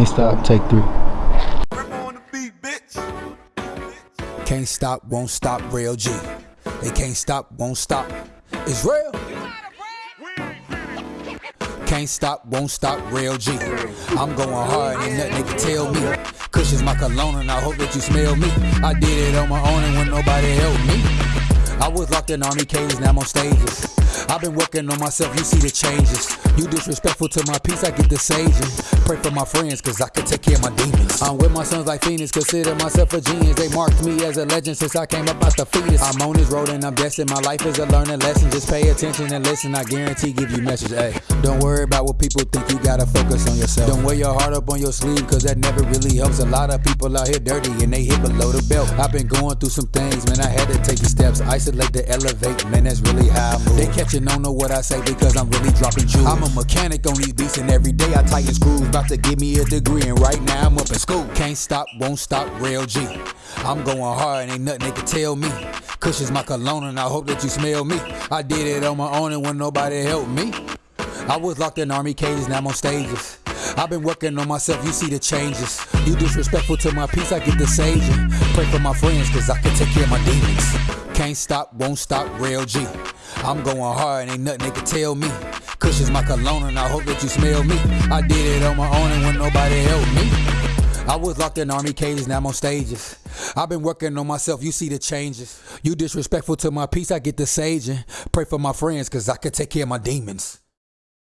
Can't stop, take three. Can't stop, won't stop, real G. They can't stop, won't stop. It's real. Can't stop, won't stop, real G. I'm going hard, ain't nothing they can tell me. Kush is my cologne, and I hope that you smell me. I did it on my own, and when nobody helped me. I was locked in army cages, now I'm on stages. I've been working on myself, you see the changes. You disrespectful to my peace, I get the saging. Pray for my friends, cause I can take care of my demons. I'm with my sons like Phoenix, consider myself a genius. They marked me as a legend since I came up out the fetus. I'm on this road and I'm destined. My life is a learning lesson. Just pay attention and listen. I guarantee give you message. Hey, don't worry about what people think. You gotta focus on yourself. Don't wear your heart up on your sleeve, cause that never really helps. A lot of people out here dirty and they hit below the belt. I've been going through some things, man. I had to. Isolate to elevate, man. That's really how I move. They catching on to what I say because I'm really dropping jewels. I'm a mechanic on these beats and every day I tighten screws. About to give me a degree and right now I'm up in school. Can't stop, won't stop, real G. I'm going hard and ain't nothing they can tell me. Kush is my cologne and I hope that you smell me. I did it on my own and when nobody helped me. I was locked in army cages, now I'm on stages. I've been working on myself, you see the changes. You disrespectful to my peace, I get the saging. Pray for my friends, cause I can take care of my demons. Can't stop, won't stop, real G. I'm going hard, ain't nothing they can tell me. Kush is my cologne, and I hope that you smell me. I did it on my own, and when nobody helped me. I was locked in army cages, now I'm on stages. I've been working on myself, you see the changes. You disrespectful to my peace, I get the saging. Pray for my friends, cause I can take care of my demons.